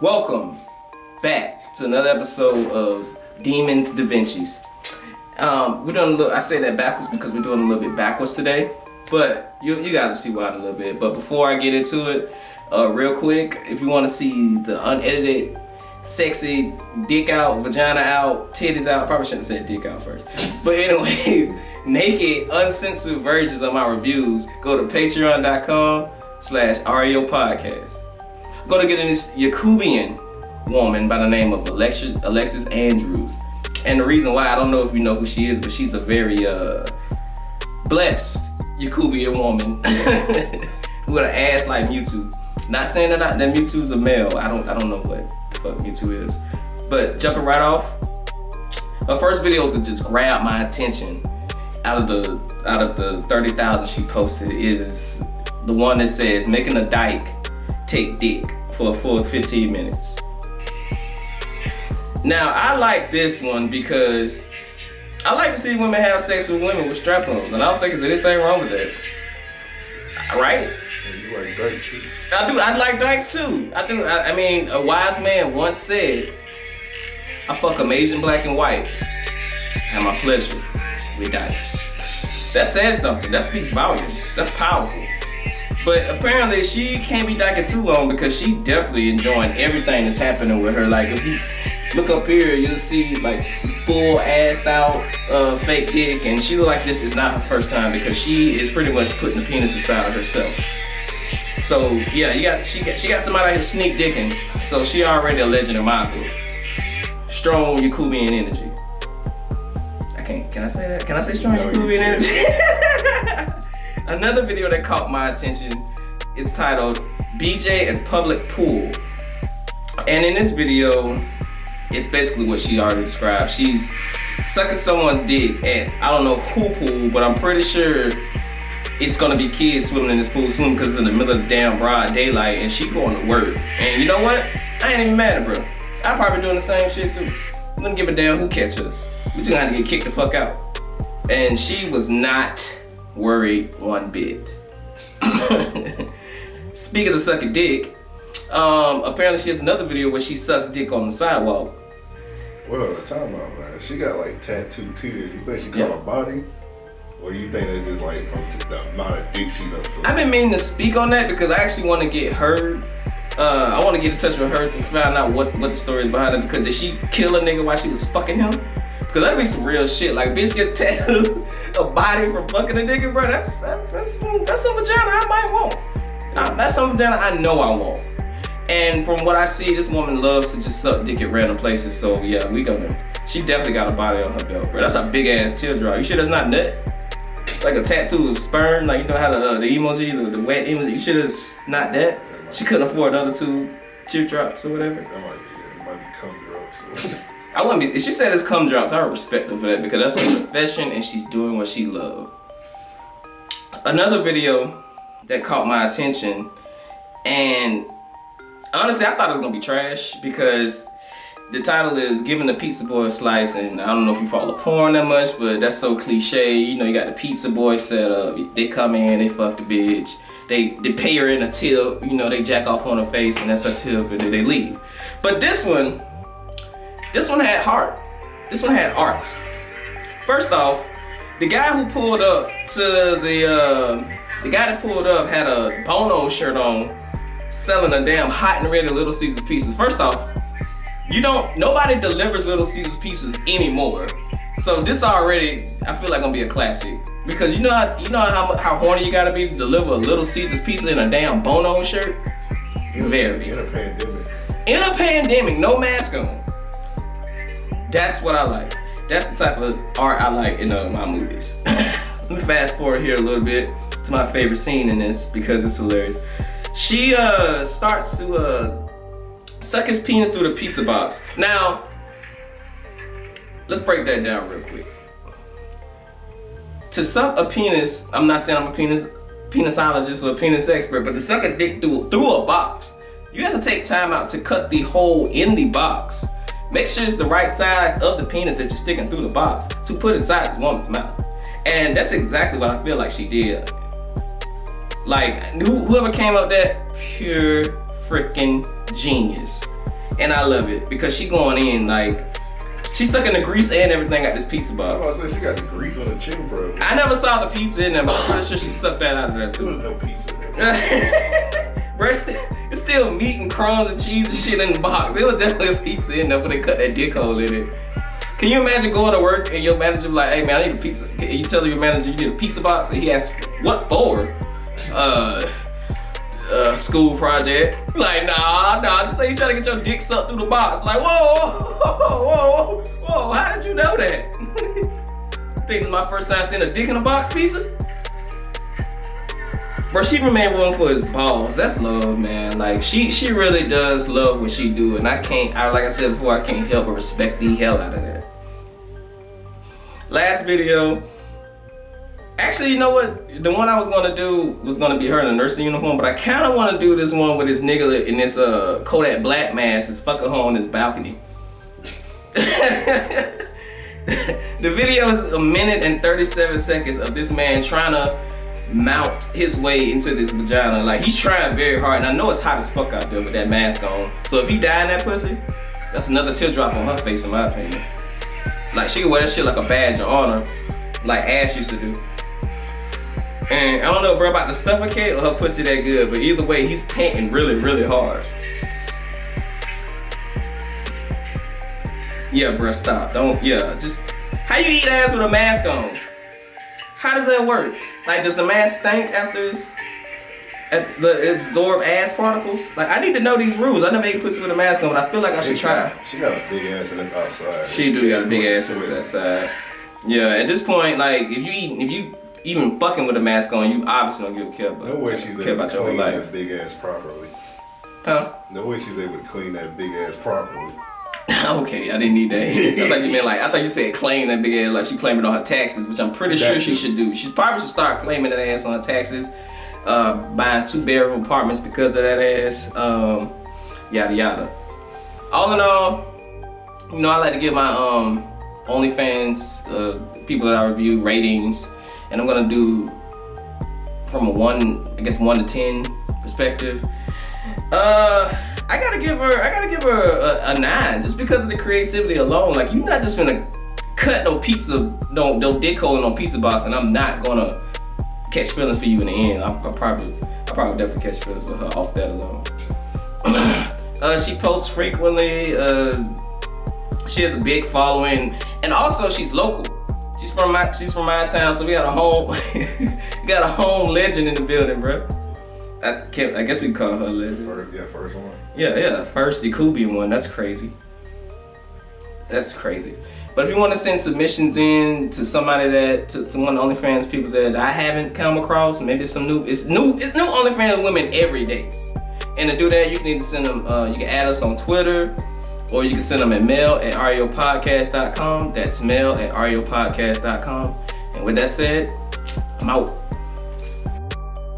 Welcome back to another episode of Demons Da Vinci's. Um, we're doing a little, I say that backwards because we're doing a little bit backwards today, but you, you guys see why in a little bit. But before I get into it, uh, real quick, if you want to see the unedited, sexy, dick out, vagina out, titties out, probably shouldn't said dick out first. But anyways, naked, uncensored versions of my reviews, go to patreon.com slash podcast. Gonna get in this Yakubian woman by the name of Alexis, Alexis Andrews. And the reason why, I don't know if you know who she is, but she's a very uh, blessed Yakubian woman with an ass like Mewtwo. Not saying that, I, that Mewtwo's a male. I don't I don't know what the fuck Mewtwo is. But jumping right off, her first videos that just grabbed my attention out of the out of the 30,000 she posted is the one that says making a dyke take dick for a full 15 minutes. Now I like this one because I like to see women have sex with women with strap-ons and I don't think there's anything wrong with that. Right? You like dykes too? I do. I like dykes too. I do. I, I mean, a wise man once said, "I fuck 'em Asian, black, and white. Have my pleasure with dykes." That says something. That speaks volumes. That's powerful. But apparently, she can't be dyking too long because she definitely enjoying everything that's happening with her. Like, if you look up here, you'll see like full assed out uh, fake dick, and she look like this is not her first time because she is pretty much putting the penis inside of herself. So yeah, you got she got she got somebody out here sneak dicking. So she already a legend in my book. Strong Yakubian energy. I can't. Can I say that? Can I say strong No, Yakubian energy? Another video that caught my attention is titled BJ at Public Pool. And in this video, it's basically what she already described. She's sucking someone's dick at I don't know who pool, but I'm pretty sure it's gonna be kids swimming in this pool soon because it's in the middle of the damn broad daylight and she going to work. And you know what? I ain't even mad at bro. I'm probably doing the same shit too. Wouldn't give a damn who catches us. We just gonna have to get kicked the fuck out. And she was not worried one bit. Speaking of sucking dick, um, apparently she has another video where she sucks dick on the sidewalk. Well, time out, man. She got like tattooed titties. You think she got Yeah. her body? Or you think that's just like from t- the amount of dick she done sucked? I've been meaning to speak on that because I actually want to get her. Uh, I want to get in touch with her to find out what, what the story is behind it. Because did she kill a nigga while she was fucking him? Because that'd be some real shit. Like, bitch get tattooed a body from fucking a nigga, bro. That's that's that's some, that's some vagina I might want. Uh, that's some vagina I know I want. And from what I see, this woman loves to just suck dick at random places. So yeah, we gonna. She definitely got a body on her belt, bro. That's a big ass teardrop. You sure that's not nut? Like a tattoo of sperm, like you know how the, uh, the emojis or the wet emoji. You sure it's not that? She couldn't afford another two teardrops or whatever. That might be, it might be cum drops. I wouldn't be. If she said it's cum drops, I respect her for that because that's her profession and she's doing what she loves. Another video that caught my attention, and honestly, I thought it was gonna be trash because the title is "Giving the Pizza Boy a Slice," and I don't know if you follow porn that much, but that's so cliche. You know, you got the pizza boy set up. They come in, they fuck the bitch. They they pay her in a tip. You know, they jack off on her face, and that's her tip, and then they leave. But this one. This one had heart. This one had art. First off, the guy who pulled up to the uh, the guy that pulled up had a Bono shirt on, selling a damn hot and ready Little Caesars pieces. First off, you don't nobody delivers Little Caesars pieces anymore. So this already, I feel like gonna be a classic because you know how you know how how horny you gotta be to deliver a Little Caesars pizza in a damn Bono shirt. Very. In a pandemic. In a pandemic, no mask on. That's what I like. That's the type of art I like in uh, my movies. Let me fast forward here a little bit to my favorite scene in this because it's hilarious. She uh starts to uh suck his penis through the pizza box. Now, let's break that down real quick. To suck a penis, I'm not saying I'm a penis penisologist or a penis expert, but to suck a dick through through a box, you have to take time out to cut the hole in the box. Make sure it's the right size of the penis that you're sticking through the box to put inside this woman's mouth. And that's exactly what I feel like she did. Like, who- whoever came up with that, pure freaking genius. and I love it because she going in like she's sucking the grease and everything at this pizza I box. was say she got the grease on the chin, bro. I never saw the pizza in there, but I'm pretty sure she sucked that out of there too. There was no pizza there. It's, still meat and crumbs and cheese and shit in the box. It was definitely a pizza in there, but they cut that dick hole in it. Can you imagine going to work and your manager be like, hey man, I need a pizza. And you tell your manager you need a pizza box, and he asks, what for? Uh, uh, school project. Like, nah, nah, just say you trying to get your dick sucked through the box. Like, whoa, whoa, whoa, whoa, how did you know that? Think my first time seeing a dick in a box pizza? Bro, she remain room for his balls. That's love, man. Like she she really does love what she do, and I can't. I like I said before, I can't help but respect the hell out of that. Last video. Actually, you know what? The one I was gonna do was gonna be her in a nursing uniform, but I kind of want to do this one with this nigga in this uh Kodak black mask, is fucking her on his balcony. the video is a minute and 37 seconds of this man trying to mount his way into this vagina. Like he's trying very hard, and I know it's hot as fuck out there with that mask on. So if he die in that pussy, that's another teardrop on her face, in my opinion. Like she could wear that shit like a badge of honor, like Ash used to do. And I don't know, bro, about to suffocate or her pussy that good, but either way, he's panting really, really hard. Yeah, bro, stop. Don't, yeah, just, how you eat ass with a mask on? How does that work? Like, does the mask stink after it's, at the absorb ass particles? Like, I need to know these rules. I never ate pussy with a mask on, but I feel like I should try. She got a big ass in the outside. She do got a big ass Sweat. over that side. Yeah, at this point, like, if you eat, if you even fucking with a mask on, you obviously don't give a care about, No way she's care able about to your whole clean that big ass properly. Huh? No way she's able to clean that big ass properly. okay, I didn't need that. I thought you meant like I thought you said claim that big ass like she claiming on her taxes, which I'm pretty sure she should do. She probably should start claiming that ass on her taxes, uh, buying two bedroom apartments because of that ass, um, yada yada. All in all, you know I like to give my um OnlyFans uh, people that I review ratings, and I'm gonna do from a one, I guess one to ten perspective. Uh, I gotta give her, I gotta give her a, a nine just because of the creativity alone. Like you're not just gonna cut no pizza, no no dick hole in no pizza box, and I'm not gonna catch feelings for you in the end. I, I probably, I probably definitely catch feelings with her off that alone. uh, she posts frequently. Uh, she has a big following, and also she's local. She's from my, she's from my town, so we got a home, got a home legend in the building, bro. I can't, I guess we call her legend. First, yeah, first one. Yeah, yeah. First, the Kubian one. That's crazy. That's crazy. But if you want to send submissions in to somebody that to, to one of the OnlyFans people that I haven't come across, maybe it's some new. It's new. It's new OnlyFans women every day. And to do that, you can either send them. Uh, you can add us on Twitter, or you can send them at mail at ariopodcast.com. That's mail at ariopodcast.com. And with that said, I'm out.